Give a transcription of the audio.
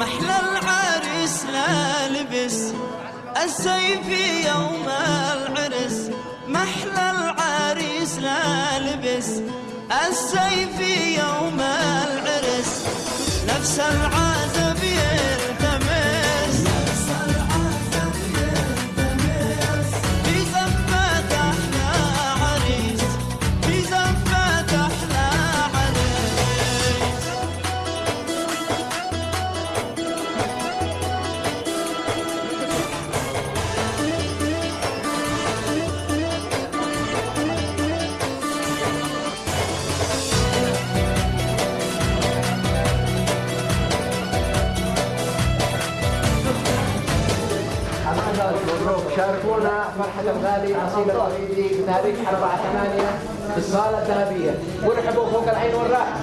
محلى العرس لا لبس السيف يوم العرس. محلى العريس لا لبس السيف يوم العرس. نفس العرس مبروك شاركونا. فرحة الغالي نصيب الرفيدي بتاريخ 4 8 في الصالة الذهبية ورحبوا فوق العين والراحة.